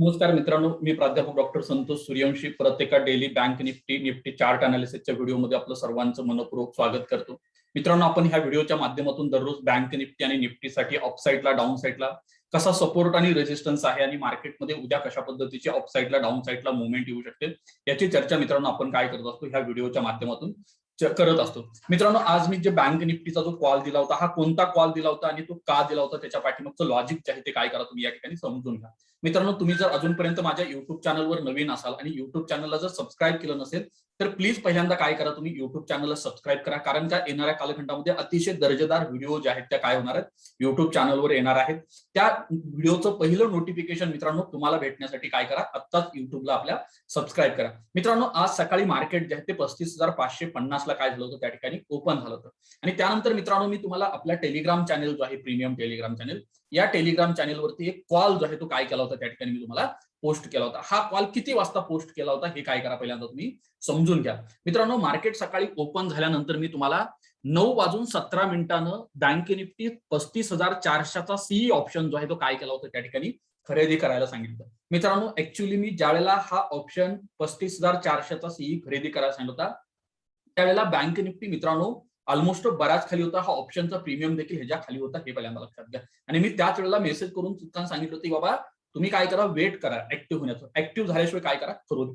नमस्कार मित्रांनो मी प्राध्यापक डॉक्टर संतोष सूर्यवंशी प्रत्येका daily bank Nifty Nifty chart अनालिसिसच्या व्हिडिओमध्ये आपलं सर्वांचं मनपूर्वक स्वागत करतो. मित्रांनो आपण ह्या व्हिडिओच्या माध्यमातून दररोज बँक निफ्टी आणि निफ्टीसाठी अपसाईडला डाऊन साईडला कसा सपोर्ट आणि रेजिस्टन्स आहे आणि मार्केटमध्ये उद्या कशा पद्धतीची अपसाईडला डाऊन साईडला मुवमेंट येऊ शकते याची चर्चा मित्रांनो आपण काय करत असतो ह्या व्हिडिओच्या माध्यमातून. करत असतो. मित्रांनो आज मी जे बँक निफ्टीचा जो कॉल दिला होता हा कोणता कॉल दिला होता आणि तो का दिला होता त्याच्या पाठीमागचं लॉजिक जे आहे ते काय करा तुम्ही या ठिकाणी समजून घ्या. मित्रांनो तुम्ही जर अजूनपर्यंत माझ्या युट्यूब चॅनलवर नवीन असाल आणि युट्यूब चॅनलला जर सबस्क्राईब केलं नसेल तर प्लीज पहिल्यांदा काय करा तुम्ही युट्यूब चॅनलला सबस्क्राईब करा. कारण का येणाऱ्या कालखंडामध्ये अतिशय दर्जेदार व्हिडिओ जे आहेत त्या काय होणार आहेत? युट्यूब चॅनलवर येणार आहेत. त्या व्हिडिओचं पहिलं नोटिफिकेशन मित्रांनो तुम्हाला भेटण्यासाठी काय करा? आत्ताच युट्यूबला आपल्या सबस्क्राईब करा. मित्रांनो आज सकाळी मार्केट जे आहे ते पस्तीस हजार पाचशे पन्नास पन्नासला काय झालं होतं त्या ठिकाणी? ओपन झालं होतं. आणि त्यानंतर मित्रांनो मी तुम्हाला आपल्या टेलिग्राम चॅनेल जो आहे प्रीमियम टेलिग्राम चॅनेल या टेलिग्राम चॅनेलवरती एक कॉल जो आहे तो काय केला होता त्या ठिकाणी मी तुम्हाला पोस्ट केला होता. हा कॉल किती वाजता पोस्ट केला होता हे काय करा पहिल्यांदा तुम्ही समजून घ्या. मित्रांनो मार्केट सकाळी ओपन झाल्यानंतर मी तुम्हाला नऊ वाजून सतरा मिनिटानं बँक निफ्टी पस्तीस हजार चारशेचा सीई ऑप्शन जो आहे तो काय केला होता त्या ठिकाणी? खरेदी करायला सांगितलं. मित्रांनो ऍक्च्युली मी ज्यावेळेला हा ऑप्शन पस्तीस हजार चारशेचा सीई खरेदी करायला सांगितलं होता त्यावेळेला बँक निफ्टी मित्रांनो ऑलमोस्ट बराच खाली होता. हा ऑप्शनचा प्रीमियम देखील ह्याच्या खाली होता. हे पहिल्यांदा लक्षात घ्या. आणि मी त्याच वेळेला मेसेज करून चुकताना सांगितलं होतं की बाबा तुम्ही काय करा? वेट करा. ऍक्टिव्ह होण्याचं. ऍक्टिव्ह झाल्याशिवाय काय करा?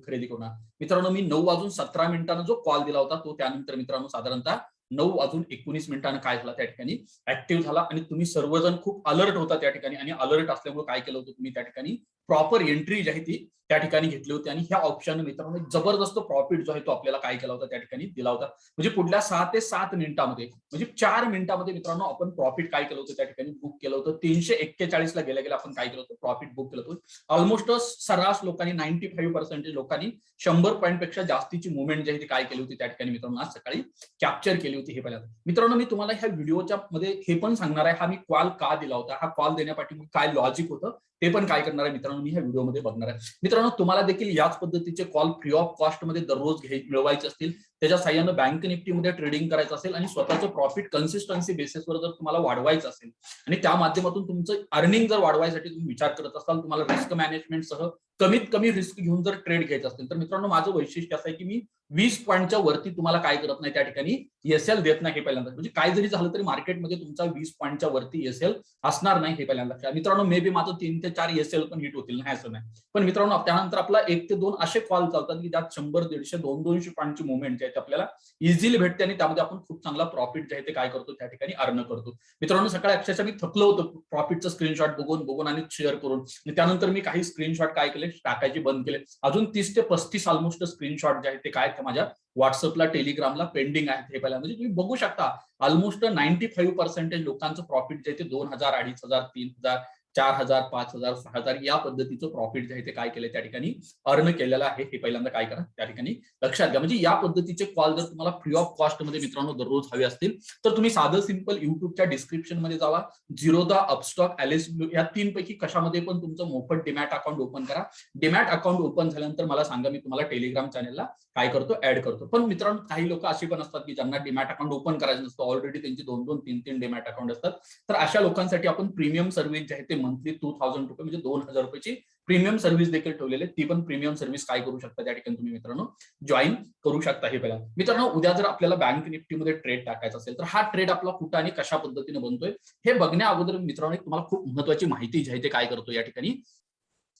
खरेदी करू मित्रांनो मी नऊ वाजून सतरा मिनिटांना जो कॉल दिला होता तो त्यानंतर मित्रांनो साधारणतः नऊ वाजून एकोणीस मिनिटांना काय झाला त्या ठिकाणी? ऍक्टिव्ह झाला. आणि तुम्ही सर्वजण खूप अलर्ट होता त्या ठिकाणी. आणि अलर्ट असल्यामुळे काय केलं होतं तुम्ही त्या ठिकाणी? प्रॉपर एंट्री जी आहे ती त्या ठिकाणी घेतली होती. आणि ह्या ऑप्शन मित्रांनो जबरदस्त प्रॉफिट जो आहे तो आपल्याला काय केला होता त्या ठिकाणी दिला होता. म्हणजे पुढल्या सहा ते सात मिनिटांमध्ये म्हणजे चार मिनिटांमध्ये मित्रांनो आपण प्रॉफिट काय केलं होतं त्या ठिकाणी बुक केलं होतं. तीनशे एक्केचाळीस ला गेल्या गेल्या आपण काय केलं होतं? प्रॉफिट बुक केलं होतं. ऑलमोस्ट सर्रास लोकांनी नाईन्टी फाईव्ह पर्सेंटेज लोकांनी शंभर पॉईंटपेक्षा जास्तीची मुवमेंट जी आहे ती काय केली होती त्या ठिकाणी मित्रांनो? आज सकाळी कॅप्चर केली होती हे पहिल्यांदा. मित्रांनो मी तुम्हाला ह्या व्हिडिओच्या मध्ये हे पण सांगणार आहे. हा मी कॉल का दिला होता? हा कॉल देण्यापाठी काय लॉजिक होतं? ते पण काय करणार आहे मित्रांनो? मी ह्या व्हिडिओमध्ये बघणार आहे. मित्रांनो तुम्हाला देखील याच पद्धतीचे कॉल फ्री ऑफ कॉस्टमध्ये दररोज घ्याय मिळवायचे असतील. त्याच्या साह्यानं बँक निफ्टीमध्ये ट्रेडिंग करायचं असेल आणि स्वतःचं प्रॉफिट कन्सिस्टन्सी बेसिसवर जर तुम्हाला वाढवायचं असेल आणि त्या माध्यमातून तुमचं अर्निंग जर वाढवायसाठी तुम्ही विचार करत असाल तुम्हाला रिस्क मॅनेजमेंटसह कमीत कमी रिस्क घेऊन जर ट्रेड घ्यायचं असेल तर मित्रांनो माझं वैशिष्ट्य असं आहे की मी वीस पॉईंटच्या वरती तुम्हाला काय करत नाही त्या ठिकाणी एसएल देत नाही हे पहिल्यांदा. म्हणजे काय जरी झालं तरी मार्केटमध्ये तुमचा वीस पॉईंटच्या वरती एसएल असणार नाही हे पहिल्यांदा. मित्रांनो मे बी माझं तीन ते चार एसएल पण हिट होतील नाही असं नाही. पण मित्रांनो त्यानंतर आपला एक ते दोन असे कॉल चालतात की त्यात शंभर दीडशे दोन दोनशे पॉईंटची मुवमेंट आहे आहेत आपल्याला. इझिली भेटते आणि त्यामध्ये आपण खूप चांगला प्रॉफिट जे आहे ते काय करतो त्या ठिकाणी अर्न करतो. मित्रांनो सकाळी अक्षरशः मी थकलो होतो. प्रॉफिटचं स्क्रीनशॉट बघून बघून आणि शेअर करून. त्यानंतर मी काही स्क्रीनशॉट काय केले? टाकायचे बंद केले. अजून तीस ते पस्तीस ऑलमोस्ट स्क्रीनशॉट जे आहेत ते काय माझ्या व्हॉट्सअपला टेलिग्रामला पेंडिंग आहेत हे पहिल्या म्हणजे तुम्ही बघू शकता. ऑलमोस्ट नाईन्टी फाईव्ह पर्सेंटेज लोकांचं प्रॉफिट जे आहे ते दोन हजार अडीच हजार तीन हजार चार हजार पाच हजार सहा हजार या पद्धतीचं प्रॉफिट जे आहे ते काय केलं त्या ठिकाणी अर्न केलेलं आहे. हे पहिल्यांदा काय करा त्या ठिकाणी लक्षात घ्या. म्हणजे या पद्धतीचे कॉल जर तुम्हाला फ्री ऑफ कॉस्टमध्ये मित्रांनो दररोज हवे असतील तर तुम्ही साधं सिंपल युट्यूबच्या डिस्क्रिप्शनमध्ये जावा. झिरोदा अपस्टॉक एलिस या तीन पैकी कशामध्ये पण तुमचं मोफत डिमॅट अकाउंट ओपन करा. डिमॅट अकाउंट ओपन झाल्यानंतर मला सांगा मी तुम्हाला टेलिग्राम चॅनलला काय करतो ऍड करतो. पण मित्रांनो काही लोक अशी पण असतात की ज्यांना डिमॅट अकाउंट ओपन करायचं नसतं. ऑलरेडी त्यांची दोन दोन तीन तीन डिमॅट अकाउंट असतात. तर अशा लोकांसाठी आपण प्रीमियम सर्व्हिस जे आहे ते मंथली टू थाउजंड रुपये म्हणजे दोन हजार रुपयाची प्रीमियम सर्व्हिस देखील ठेवलेली ती पण प्रीमियम सर्व्हिस काय करू शकता त्या ठिकाणी तुम्ही मित्रांनो? जॉईन करू शकता हे पहिला मित्रांनो उद्या जर आपल्याला बँक निफ्टीमध्ये ट्रेड टाकायचा असेल तर हा ट्रेड आपला कुठं आणि कशा पद्धतीने बनतोय हे बघण्या अगोदर मित्रांनो तुम्हाला खूप महत्वाची माहिती जी आहे ते काय करतो या ठिकाणी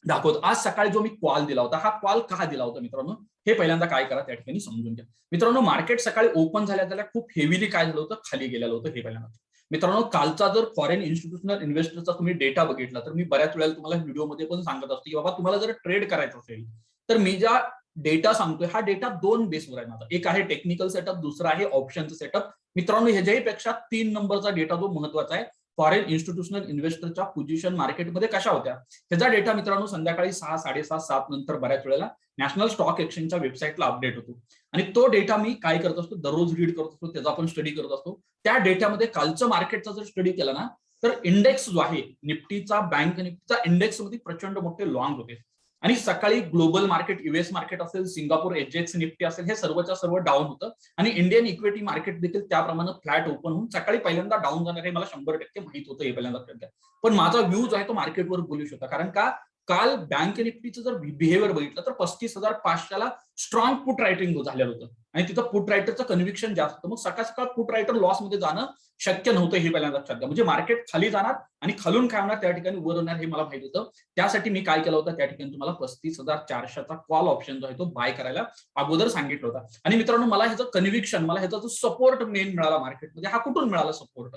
दाखवतो. आज सकाळी जो मी कॉल दिला होता हा कॉल का दिला होता मित्रांनो? हे पहिल्यांदा काय करा त्या ठिकाणी समजून घ्या. मित्रांनो मार्केट सकाळी ओपन झाल्या त्याला खूप हेवीली काय झालं होतं? खाली गेलेलं होतं हे पहिल्यांदा. मित्रांनो कालचा जर फॉरेन इन्स्टिट्यूशनल इन्व्हेस्टरचा तुम्ही डेटा बघितला तर मी बऱ्याच वेळेला तुम्हाला व्हिडिओमध्ये पण सांगत असतो की बाबा तुम्हाला जर ट्रेड करायचं असेल तर मी ज्या डेटा सांगतोय हा डेटा दोन बेसवर आहे माझा. एक आहे टेक्निकल सेटअप दुसरा आहे ऑप्शनचं सेटअप मित्रांनो ह्याच्याही पेक्षा तीन नंबरचा डेटा जो महत्त्वाचा आहे फॉरेन इन्स्टिट्यूशनल इन्व्हेस्टरच्या पोझिशन मार्केटमध्ये कशा होत्या? त्याचा डेटा मित्रांनो संध्याकाळी सहा साडेसात सात नंतर बऱ्याच वेळेला नॅशनल स्टॉक एक्सचेंजच्या वेबसाईटला अपडेट होतो. आणि तो डेटा मी काय करत असतो? दररोज रीड करत असतो त्याचा आपण स्टडी करत असतो. त्या डेटामध्ये कालचं मार्केटचा जर स्टडी केला ना तर इंडेक्स जो आहे निफ्टीचा बँक निफ्टीचा इंडेक्समध्ये प्रचंड मोठे लॉंग होते. आणि सकाळी ग्लोबल मार्केट युएस मार्केट असेल सिंगापूर एचएक्स निफ्टी असेल हे सर्वच्या सर्व डाऊन होतं. आणि इंडियन इक्विटी मार्केट देखील त्याप्रमाणे फ्लॅट ओपन होऊन सकाळी पहिल्यांदा डाऊन जाणार हे मला शंभर टक्के माहीत होतं हे पहिल्यांदा पण माझा व्ह्यू जो आहे तो मार्केटवर बोलू शकता कारण का? काल बँक निफ्टीचं जर बिहेवियर बघितलं तर पस्तीस हजार पाचशेला स्ट्रॉंग पुट रायटिंग झालेलं होतं. आणि तिथं पुट रायटरचं कन्व्हिक्शन जास्त होतं. मग सकाळ सकाळ पुट रायटर लॉसमध्ये जाणं शक्य नव्हतं हे पहिल्यांदा लक्षात घ्या म्हणजे मार्केट खाली जाणार आणि खालून काय होणार त्या ठिकाणी वर होणार हे मला माहीत होतं. त्यासाठी मी काय केलं होतं त्या ठिकाणी तुम्हाला पस्तीस हजार चारशेचा कॉल ऑप्शन जो आहे तो बाय करायला अगोदर सांगितलं होता. आणि मित्रांनो मला ह्याचं कन्व्हिक्शन मला ह्याचा जो सपोर्ट मेन मिळाला मार्केटमध्ये हा कुठून मिळाला सपोर्ट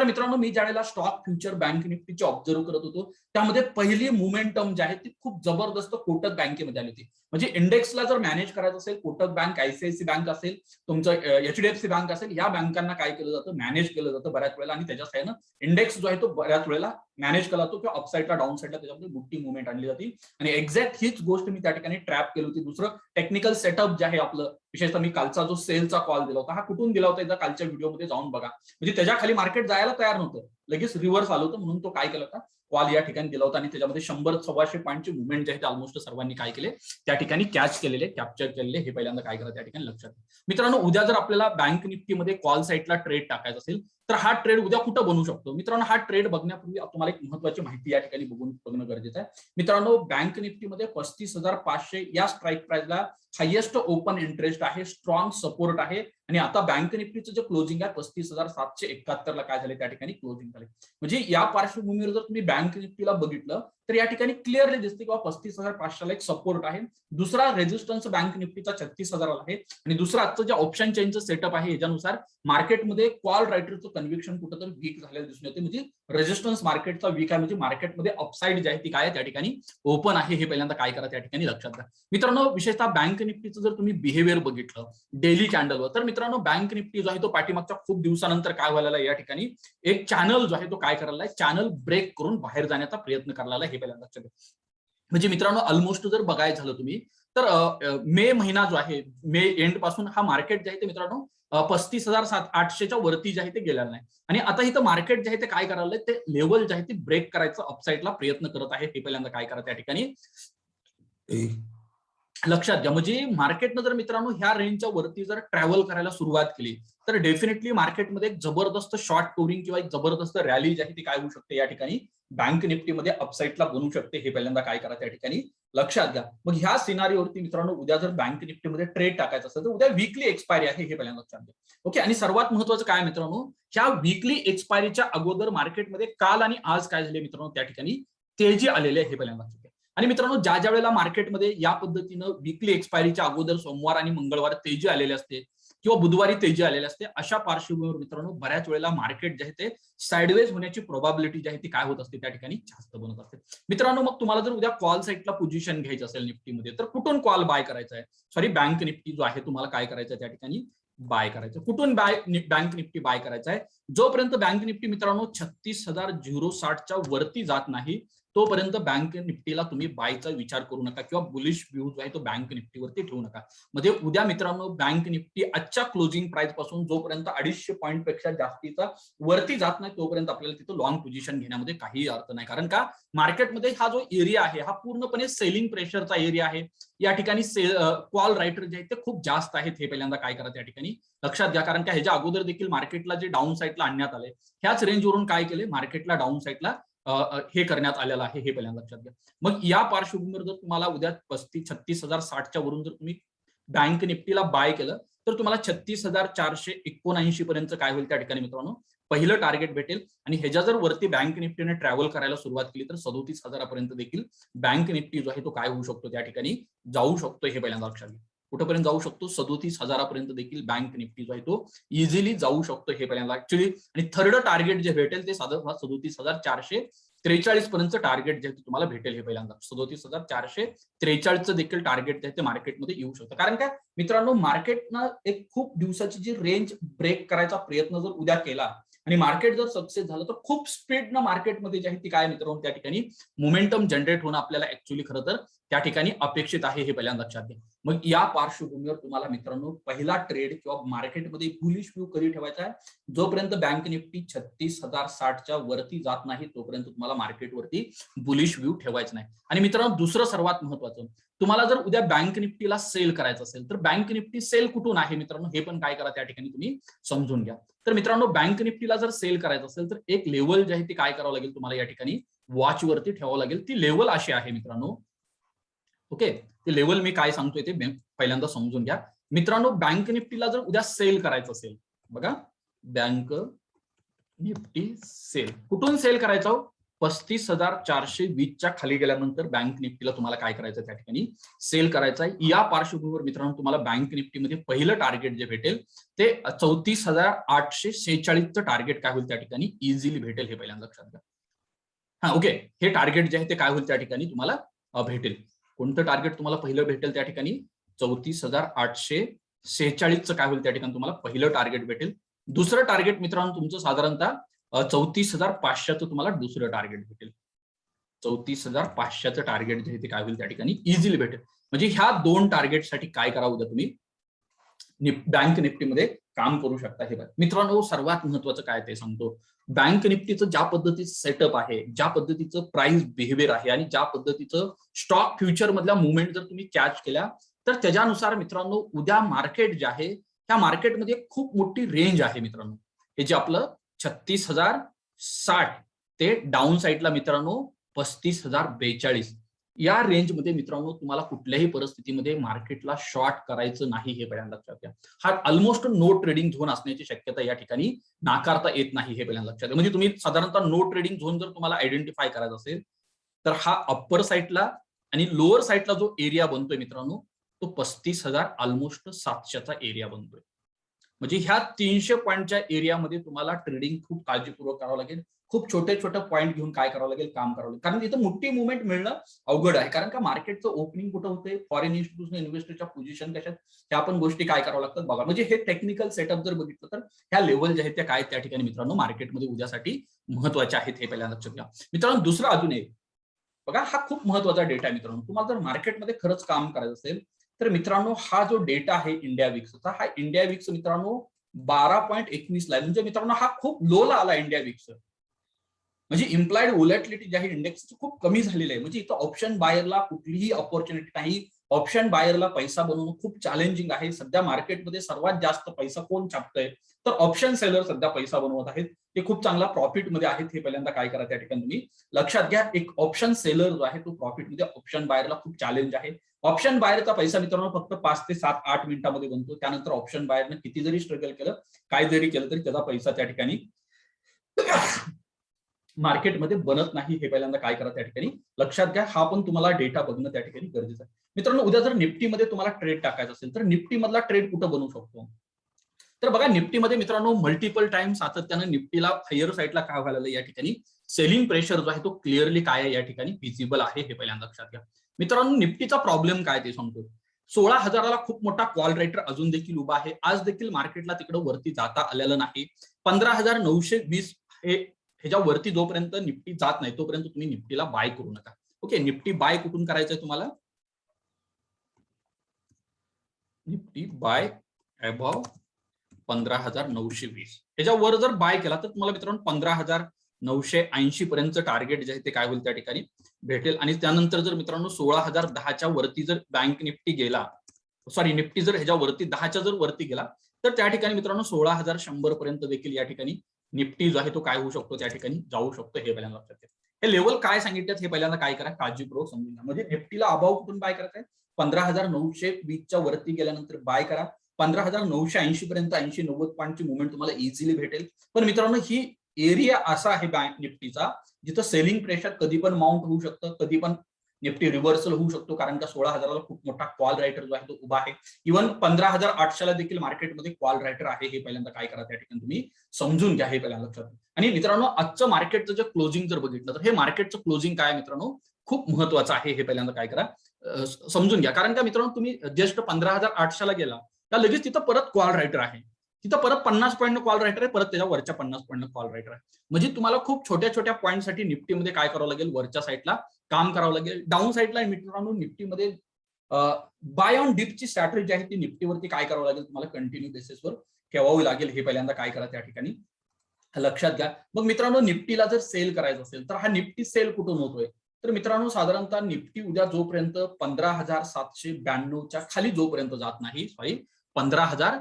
तर मित्रांनो मी ज्यावेळेला स्टॉक फ्युचर बँक निफ्टीची ऑब्झर्व करत होतो त्यामध्ये पहिली मुमेंटम जी आहे ती खूप जबरदस्त कोटक बँकेमध्ये आली होती. म्हणजे इंडेक्सला जर मॅनेज करायचं असेल कोटक बँक आयसीआयसी बँक असेल तुमचं एचडीएफसी बँक असेल या बँकांना काय केलं जातं? मॅनेज केलं जातं बऱ्याच वेळेला आणि त्याच्या साह्यानं इंडेक्स जो आहे तो बऱ्याच वेळेला मॅनेज केला जातो किंवा अपसाईडला डाऊन साईडला त्याच्यामध्ये मोठी मुवमेंट आणली जाते. आणि एक्झॅक्ट हीच गोष्ट मी त्या ठिकाणी ट्रॅप केली होती. दुसरं टेक्निकल सेटअप जे आहे आपलं विशेषतः मी कालचा जो सेलचा कॉल दिला होता हा कुठून दिला होता एकदा कालच्या व्हिडिओमध्ये जाऊन बघा. म्हणजे त्याच्याखाली मार्केट जायला तयार नव्हतं. लगेच रिव्हर्स आलं होतं म्हणून तो काय केला होता? कॉल या ठिकाणी दिला होता. आणि त्याच्यामध्ये शंभर सव्वाशे पॉईंटचे मुवमेंट जे आहे ते ऑलमोस्ट सर्वांनी काय केले? त्या ठिकाणी कॅच केलेले कॅप्चर केलेले हे पहिल्यांदा काय करा त्या ठिकाणी लक्षात मित्रांनो उद्या जर आपल्याला बँक निफ्टीमध्ये कॉल साईटला ट्रेड टाकायचा असेल तर हा ट्रेड उद्या कुठं बनू शकतो? मित्रांनो हा ट्रेड बघण्यापूर्वी तुम्हाला एक महत्वाची माहिती या ठिकाणी बघून बघणं गरजेचं आहे. मित्रांनो बँक निफ्टीमध्ये पस्तीस हजार पाचशे या स्ट्राईक प्राइसला हायेस्ट ओपन इंटरेस्ट आहे स्ट्रॉंग सपोर्ट आहे. आणि आता बँक निफ्टीचं जे क्लोजिंग आहे पस्तीस हजार सातशे एकाहत्तरला काय झाले त्या ठिकाणी क्लोजिंग झाले म्हणजे या पार्श्वभूमीवर जर तुम्ही बँक निफ्टीला बघितलं तर या ठिकाणी क्लिअरली दिसते किंवा पस्तीस हजार पाचशेला एक सपोर्ट आहे. दुसरा रेजिस्टन्स बँक निफ्टीचा छत्तीस हजार आहे. आणि दुसरा आजचं जे ऑप्शन चेनचं सेटअप आहे याच्यानुसार मार्केटमध्ये कॉल रायटरचं कन्व्हिक्शन कुठंतरी वीक झालेलं दिसून येते म्हणजे रेजिस्टन्स मार्केटचा वीक आहे. म्हणजे मार्केटमध्ये अपसाईड जी आहे ती काय त्या ठिकाणी? ओपन आहे. हे पहिल्यांदा काय करा त्या ठिकाणी लक्षात घ्या. मित्रांनो विशेषतः बँक निफ्टीचं जर तुम्ही बिहेवियर बघितलं डेली कॅन्डलवर तर मित्रांनो बँक निफ्टी जो आहे तो पाठीमागच्या खूप दिवसानंतर काय व्हायला या ठिकाणी? एक चॅनल जो आहे तो काय करायला चॅनल ब्रेक करून बाहेर जाण्याचा प्रयत्न करायला हे पहिल्यांदा लक्षात घ्या. म्हणजे मित्रांनो ऑलमोस्ट जर बघायचं झालं तुम्ही तर मे महिना जो आहे मे एंडपासून हा मार्केट जे आहे ते मित्रांनो पस्तीस हजार सात आठशेच्या वरती जे आहे ते गेलेलं नाही. आणि आता इथं मार्केट जे आहे ते काय करायला ते लेवल जे आहे ते ब्रेक करायचं अपसाईडला प्रयत्न करत आहे. हे पहिल्यांदा काय करा त्या ठिकाणी. लक्षात घ्या म्हणजे मार्केटनं जर मित्रांनो ह्या रेंजच्या वरती जर ट्रॅव्हल करायला सुरुवात केली तर डेफिनेटली मार्केटमध्ये एक जबरदस्त शॉर्ट टोरिंग किंवा एक जबरदस्त रॅली जी आहे ती काय होऊ शकते या ठिकाणी? बँक निफ्टीमध्ये अपसाईडला बनू शकते हे पहिल्यांदा काय करा त्या ठिकाणी. लक्षात घ्या. मग ह्या सिनारीवरती मित्रांनो उद्या जर बँक निफ्टीमध्ये ट्रेड टाकायचं असेल तर उद्या वीकली एक्सपायरी आहे हे पहिल्यांदा लक्षात घ्या. ओके आणि सर्वात महत्वाचं काय मित्रांनो? ह्या वीकली एक्सपायरीच्या अगोदर मार्केटमध्ये काल आणि आज काय झाले मित्रांनो? त्या ठिकाणी तेजी आलेले आहे हे पहिल्यांदा लक्षात घ्या. आणि मित्रांनो ज्या ज्या वेळेला मार्केटमध्ये या पद्धतीनं वीकली एक्सपायरीच्या अगोदर सोमवार आणि मंगळवार तेजी आलेले असते किंवा बुधवारी तेजी आलेले असते अशा पार्श्वभूमीवर मित्रांनो बऱ्याच वेळेला मार्केट जे आहे ते साईडवेज होण्याची प्रोबॅबिलिटी जी आहे ती काय होत असते त्या ठिकाणी जास्त बनत असते. मित्रांनो मग तुम्हाला जर उद्या कॉल साईटला पोझिशन घ्यायचं असेल निफ्टीमध्ये तर कुठून कॉल बाय करायचा आहे? सॉरी बँक निफ्टी जो आहे तुम्हाला काय करायचं आहे त्या ठिकाणी? बाय करायचं कुठून बाय बँक निफ्टी बाय करायचा आहे? जोपर्यंत बँक निफ्टी मित्रांनो छत्तीस हजार झिरो साठच्या वरती जात नाही तोपर्यंत बँक निफ्टीला तुम्ही बायचा विचार करू नका किंवा बुलिश व्ह्यू जो आहे तो बँक निफ्टीवरती ठेवू नका. म्हणजे उद्या मित्रांनो बँक निफ्टी आजच्या क्लोजिंग प्राइसपासून जोपर्यंत अडीचशे पॉईंटपेक्षा जास्तीचा वरती जात नाही तोपर्यंत आपल्याला तिथं लॉंग पोझिशन घेण्यामध्ये काही अर्थ नाही. कारण का? मार्केटमध्ये हा जो एरिया आहे हा पूर्णपणे सेलिंग प्रेशरचा एरिया आहे. या ठिकाणी सेल कॉल रायटर जे आहेत ते खूप जास्त आहेत हे पहिल्यांदा काय करा त्या ठिकाणी? लक्षात घ्या कारण का ह्याच्या अगोदर देखील मार्केटला जे डाऊन साईडला आणण्यात आले ह्याच रेंजवरून काय केले मार्केटला डाऊन साईडला हे करण्यात आलेलं आहे हे पहिल्यांदा लक्षात घ्या. मग या पार्श्वभूमीवर जर तुम्हाला उद्या पस्तीस छत्तीस हजार साठच्या वरून जर तुम्ही बँक निफ्टीला बाय केलं तर तुम्हाला छत्तीस हजार चारशे एकोणऐंशी पर्यंत काय होईल त्या ठिकाणी मित्रांनो? पहिलं टार्गेट भेटेल आणि ह्याच्या जर वरती बँक निफ्टीने ट्रॅव्हल करायला सुरुवात केली तर सदोतीस हजारापर्यंत देखील बँक निफ्टी जो आहे तो काय होऊ शकतो त्या ठिकाणी जाऊ शकतो हे पहिल्यांदा लक्षात घ्या. कुठपर्यंत जाऊ शकतो? सदोतीस हजारापर्यंत देखील बँक निफ्टी जो आहे तो इझिली जाऊ शकतो हे पहिल्यांदा. ऍक्च्युली आणि थर्ड टार्गेट जे भेटेल ते साधारण सदोतीस हजार चारशे त्रेचाळीस पर्यंत टार्गेट जे आहे तुम्हाला भेटेल हे पहिल्यांदा. सदोतीस हजार चारशे त्रेचाळीसचं देखील टार्गेट जे आहे ते मार्केटमध्ये येऊ शकतं. कारण काय? मित्रांनो मार्केटनं एक खूप दिवसाची जी रेंज ब्रेक करायचा प्रयत्न जर उद्या केला आणि मार्केट जर सक्सेस झालं तर खूप स्पीडनं मार्केटमध्ये जे आहे ती काय मित्रांनो त्या ठिकाणी मोमेंटम जनरेट होणं आपल्याला ऍक्च्युली खरं तर त्या ठिकाणी अपेक्षित आहे हे पहिल्यांदा लक्षात घ्या. मग या पार्श्वभूमीवर तुम्हाला मित्रांनो पहिला ट्रेड किंवा मार्केटमध्ये बुलिश व्ह्यू कधी ठेवायचा आहे? जोपर्यंत बँक निफ्टी छत्तीस हजार साठच्या वरती जात नाही तोपर्यंत तुम्हाला मार्केटवरती बुलिश व्ह्यू ठेवायचा नाही. आणि मित्रांनो दुसरं सर्वात महत्वाचं तुम्हाला जर उद्या बँक निफ्टीला सेल करायचं असेल तर बँक निफ्टी सेल कुठून आहे मित्रांनो? हे पण काय करा त्या ठिकाणी तुम्ही समजून घ्या. तर मित्रांनो बँक निफ्टीला जर सेल करायचं असेल तर एक लेवल जे आहे ते काय करावं लागेल तुम्हाला या ठिकाणी वॉचवरती ठेवावं लागेल. ती लेवल अशी आहे मित्रांनो ओके? ते लेवल मी काय सांगतोय ते पहिल्यांदा समजून घ्या. मित्रांनो बँक निफ्टीला जर उद्या सेल करायचं असेल बघा बँक निफ्टी सेल कुठून सेल करायचं हो? पस्तीस हजार चारशे वीसच्या खाली गेल्यानंतर बँक निफ्टीला तुम्हाला काय करायचं त्या ठिकाणी? सेल करायचं आहे. या पार्श्वभूमीवर मित्रांनो तुम्हाला बँक निफ्टीमध्ये पहिलं टार्गेट जे भेटेल ते चौतीस हजार आठशे शेहेचाळीसचं टार्गेट काय होईल त्या ठिकाणी? इझिली भेटेल हे पहिल्यांदा लक्षात घ्या. हा ओके. हे टार्गेट जे आहे ते काय होईल त्या ठिकाणी तुम्हाला भेटेल. कोणतं टार्गेट तुम्हाला पहिलं भेटेल त्या ठिकाणी? चौतीस हजार आठशे सेहेचाळीसचं काय होईल त्या ठिकाणी तुम्हाला पहिलं टार्गेट भेटेल. दुसरं टार्गेट मित्रांनो तुमचं साधारणतः चौतीस हजार पाचशेचं तुम्हाला दुसरं टार्गेट भेटेल. चौतीस हजार पाचशेचं टार्गेट जे ते काय होईल त्या ठिकाणी? इझिली भेटेल. म्हणजे ह्या दोन टार्गेटसाठी काय करावं उद्या तुम्ही? बँक निफ्टीमध्ये काम करू शकता हे बघा. मित्रांनो सर्वात महत्वाचं काय ते सांगतो. बँक निफ्टीचं ज्या पद्धतीचं सेटअप आहे ज्या पद्धतीचं प्राइस बिहेवियर आहे आणि ज्या पद्धतीचं स्टॉक फ्युचर मधल्या मुवमेंट जर तुम्ही कॅच केल्या तर त्याच्यानुसार मित्रांनो उद्या मार्केट जे आहे त्या मार्केटमध्ये खूप मोठी रेंज आहे मित्रांनो. हे जे आपलं छत्तीस हजार साठ ते डाऊन साईडला मित्रांनो पस्तीस हजार बेचाळीस. या रेंजमध्ये मित्रांनो तुम्हाला कुठल्याही परिस्थितीमध्ये मार्केटला शॉर्ट करायचं नाही हे पहिल्यांदा लक्षात घ्या. हा ऑलमोस्ट नो ट्रेडिंग झोन असण्याची शक्यता या ठिकाणी नाकारता येत नाही हे पहिल्यांदा लक्षात घ्या. म्हणजे तुम्ही साधारणतः नो ट्रेडिंग झोन जर तुम्हाला आयडेंटिफाय करायचा असेल तर हा अप्पर साईडला आणि लोअर साईडला जो एरिया बनतोय मित्रांनो तो पस्तीस हजार ऑलमोस्ट सातशेचा एरिया बनतोय. म्हणजे ह्या तीनशे पॉईंटच्या एरियामध्ये तुम्हाला ट्रेडिंग खूप काळजीपूर्वक करावं लागेल. खूप छोटे छोटे पॉईंट घेऊन काय करावं लागेल? काम करावं लागेल. कारण इथं मोठी मुवमेंट मिळणं अवघड आहे. कारण का मार्केटचं ओपनिंग कुठं होते फॉरेन इन्स्टिट्यूशन इन्व्हेस्टरच्या पोझिशन कशा ह्या पण गोष्टी काय करावं लागतात बघा. म्हणजे हे टेक्निकल सेटअप जर बघितलं तर ह्या लेवल जे आहेत त्या काय त्या ठिकाणी मित्रांनो? मार्केटमध्ये उद्यासाठी महत्त्वाच्या आहेत हे पहिल्यांदा लक्षात घ्या. मित्रांनो दुसरं अजून एक. बघा हा खूप महत्त्वाचा डेटा आहे मित्रांनो. तुम्हाला जर मार्केटमध्ये खरंच काम करायचं असेल तर मित्रांनो हा जो डेटा आहे इंडिया विक्सचा हा इंडिया विक्स मित्रांनो बारा पॉईंट एकवीस ला आहे. म्हणजे मित्रांनो हा खूप लोला आला इंडिया विक्स म्हणजे इम्प्लाइड वोलॅटिलिटी जी आहे इंडेक्सची खूप कमी झालेली आहे. म्हणजे इथं ऑप्शन बायरला कुठलीही ऑपॉर्च्युनिटी नाही. ऑप्शन बायरला पैसा बनवणं खूप चॅलेंजिंग आहे. सध्या मार्केटमध्ये सर्वात जास्त पैसा कोण छापतंय? तर ऑप्शन सेलर सध्या पैसा बनवत आहेत. ते खूप चांगला प्रॉफिटमध्ये आहेत हे पहिल्यांदा काय करा त्या ठिकाणी तुम्ही. लक्षात घ्या एक ऑप्शन सेलर जो आहे तो प्रॉफिटमध्ये ऑप्शन बायरला खूप चॅलेंज आहे. ऑप्शन बायरचा पैसा मित्रांनो फक्त पाच ते सात आठ मिनिटांमध्ये बनतो. त्यानंतर ऑप्शन बायरनं किती जरी स्ट्रगल केलं काय जरी केलं तरी त्याचा पैसा त्या ठिकाणी मार्केटमध्ये बनत नाही हे पहिल्यांदा काय करा त्या ठिकाणी? लक्षात घ्या हा पण तुम्हाला डेटा बघणं त्या ठिकाणी गरजेचं आहे. मित्रांनो उद्या जर निफ्टीमध्ये तुम्हाला ट्रेड टाकायचा असेल तर निफ्टी मधला ट्रेड कुठं बनवू शकतो? तर बघा निफ्टीमध्ये मित्रांनो मल्टिपल टाइम सातत्यानं निफ्टीला हायर साईडला काय व्हायला या ठिकाणी? सेलिंग प्रेशर जो आहे तो क्लिअरली काय आहे या ठिकाणी? विजिबल आहे हे पहिल्यांदा लक्षात घ्या. मित्रांनो निफ्टीचा प्रॉब्लेम काय ते सांगतो. सोळा हजाराला खूप मोठा कॉल रायटर अजून देखील उभा आहे. आज देखील मार्केटला तिकडे वरती जाता आलेलं नाही. पंधरा हजार नऊशे वीस हे ह्याच्या वरती जोपर्यंत निफ्टी जात नाही तोपर्यंत तुम्ही निफ्टीला बाय करू नका. ओके निफ्टी बाय कुठून करायचंय तुम्हाला? निफ्टी बाय अबाव पंधरा हजार नऊशे वीस. ह्याच्यावर जर बाय केला तर तुम्हाला मित्रांनो पंधरा हजार नऊशे ऐंशी पर्यंत टार्गेट जे आहे ते काय होईल त्या ठिकाणी? भेटेल. आणि त्यानंतर जर मित्रांनो सोळा हजार दहाच्या वरती जर बँक निफ्टी गेला सॉरी निफ्टी जर ह्याच्या वरती दहाच्या जर वरती गेला तर त्या ठिकाणी मित्रांनो सोळा हजार शंभर पर्यंत देखील या ठिकाणी निफ्टी जो आहे तो काय होऊ शकतो त्या ठिकाणी? जाऊ शकतो हे पहिल्यांदा लक्षात घ्या. हे लेवल काय सांगितलं हे पहिल्यांदा काय करा? काळजीपूर्वक समजून घ्या. म्हणजे निफ्टीला अभाव कुठून बाय करायचंय पंधरा हजार नऊशे वीसच्या वरती गेल्यानंतर बाय करा. पंधरा हजार नऊशे ऐंशी पर्यंत ऐंशी नव्वद पॉईंटची मुवमेंट तुम्हाला इझिली भेटेल. पण मित्रांनो ही एरिया असा आहे बँक निफ्टीचा जिथं सेलिंग प्रेशर कधी पण माउंट होऊ शकतं कधी पण निफ्टी रिव्हर्सल होऊ शकतो कारण का सोळा हजाराला खूप मोठा कॉल रायटर जो आहे तो उभा आहे. इव्हन पंधरा हजार आठशेला देखील मार्केटमध्ये कॉल रायटर आहे हे पहिल्यांदा काय करा त्या ठिकाणी तुम्ही समजून घ्या हे पहिल्यांदा लक्षात. आणि मित्रांनो आजचं मार्केटचं जे क्लोजिंग जर बघितलं तर हे मार्केटचं क्लोजिंग काय मित्रांनो? खूप महत्वाचं आहे हे पहिल्यांदा काय करा. समजून घ्या. कारण का मित्रांनो तुम्ही जस्ट पंधरा हजार आठशेला गेला का लगेच तिथं परत कॉल रायटर आहे. तिथं परत पन्नास पॉईंट कॉल रायटर आहे परत त्याच्या वरच्या पन्नास पॉईंट कॉल रायटर आहे. म्हणजे तुम्हाला खूप छोट्या छोट्या पॉईंटसाठी निफ्टीमध्ये काय करावं लागेल? वरच्या साईडला काम करावं लागेल. डाऊन साईडला मित्रांनो निफ्टीमध्ये बाय ऑन डिपची स्ट्रॅटेजी आहे ती निफ्टीवरती काय करावं लागेल? तुम्हाला कंटिन्यू बेसिसवर ठेवावी लागेल. हे पहिल्यांदा काय करा त्या ठिकाणी. लक्षात घ्या. मग मित्रांनो निफ्टीला जर सेल करायचं असेल तर हा निफ्टी सेल कुठून होतोय? तर मित्रांनो साधारणतः निफ्टी उद्या जोपर्यंत पंधरा हजार सातशे ब्याण्णवच्या खाली जोपर्यंत जात नाही सॉरी पंधरा हजार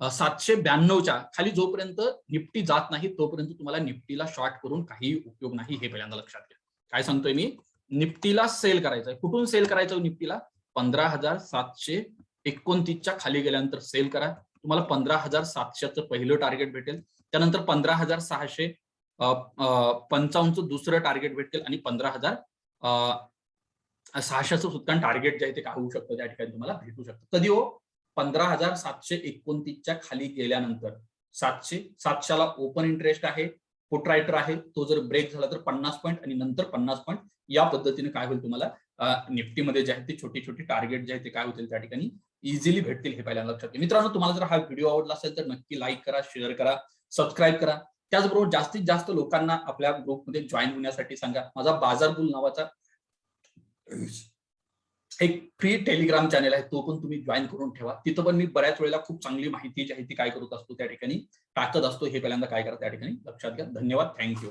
सातशे ब्याण्णवच्या खाली जोपर्यंत निफ्टी जात नाही तोपर्यंत तुम्हाला निफ्टीला शॉर्ट करून काही उपयोग नाही हे पहिल्यांदा लक्षात घ्या. काय सांगतोय मी? निफ्टीला सेल करायचंय. कुठून सेल करायचं हो निफ्टीला? पंधरा हजार सातशे एकोणतीसच्या खाली गेल्यानंतर सेल करा. तुम्हाला पंधरा हजार सातशेचं पहिलं टार्गेट भेटेल. त्यानंतर पंधरा हजार सहाशे पंचावन्नचं दुसरं टार्गेट भेटेल आणि पंधरा हजार सहाशेचं सुद्धा टार्गेट जे आहे ते काय होऊ शकतं? त्या ठिकाणी तुम्हाला भेटू शकतं. कधी हो? पंधरा हजार सातशे एकोणतीसच्या खाली गेल्यानंतर सातशे सातशेला ओपन इंटरेस्ट आहे पुट रायटर आहे तो जर ब्रेक झाला तर पन्नास पॉईंट आणि नंतर पन्नास पॉईंट या पद्धतीने काय होईल तुम्हाला? निफ्टीमध्ये जे आहे ते छोटी छोटी टार्गेट जे आहे ते काय होतील त्या ठिकाणी? इझिली भेटतील हे पहिल्यांदा लक्षात घ्या. मित्रांनो तुम्हाला जर हा व्हिडिओ आवडला असेल तर नक्की लाईक करा शेअर करा सबस्क्राईब करा. त्याचबरोबर जास्तीत जास्त लोकांना आपल्या ग्रुपमध्ये जॉईन होण्यासाठी सांगा. माझा बाजारबुल नावाचा एक फ्री टेलिग्राम चॅनल आहे तो पण तुम्ही जॉईन करून ठेवा. तिथं पण मी बऱ्याच वेळेला खूप चांगली माहिती जी आहे ती काय करत असतो त्या ठिकाणी टाकत असतो हे पहिल्यांदा काय करा त्या ठिकाणी लक्षात घ्या. धन्यवाद. थँक्यू